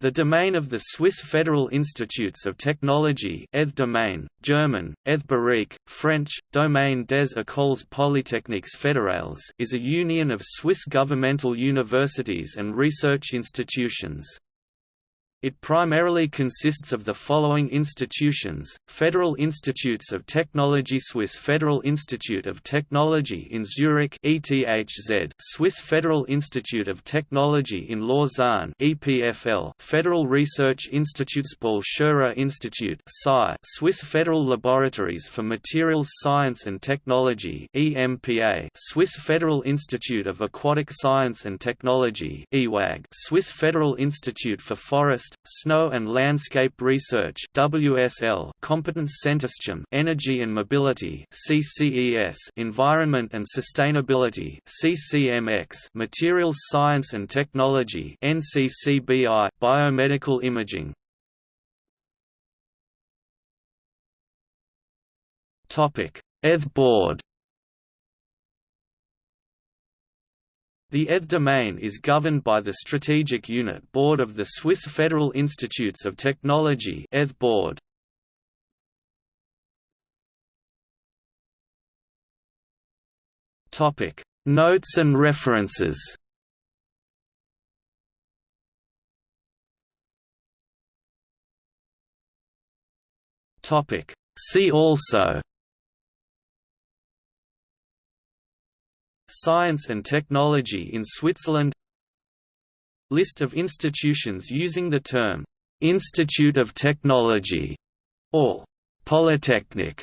The domain of the Swiss Federal Institutes of Technology ETH domain, German, ETH French, Domaine des Écoles Polytechniques Fédérales is a union of Swiss governmental universities and research institutions. It primarily consists of the following institutions, Federal Institutes of Technology Swiss Federal Institute of Technology in Zurich ETHZ, Swiss Federal Institute of Technology in Lausanne EPFL, Federal Research Institutes Paul Scherrer Institute SCI, Swiss Federal Laboratories for Materials Science and Technology EMPA, Swiss Federal Institute of Aquatic Science and Technology Eawag, Swiss Federal Institute for Forest Snow and Landscape Research WSL, Competence Centersystem Energy and Mobility CCES, Environment and Sustainability CCMX, Materials Science and Technology NCCBI, Biomedical Imaging. Topic: ETH Board The ETH domain is governed by the Strategic Unit Board of the Swiss Federal Institutes of Technology ETH Board. Topic: Notes and references. Topic: See also Science and Technology in Switzerland. List of institutions using the term, "'Institute of Technology' or "'Polytechnic'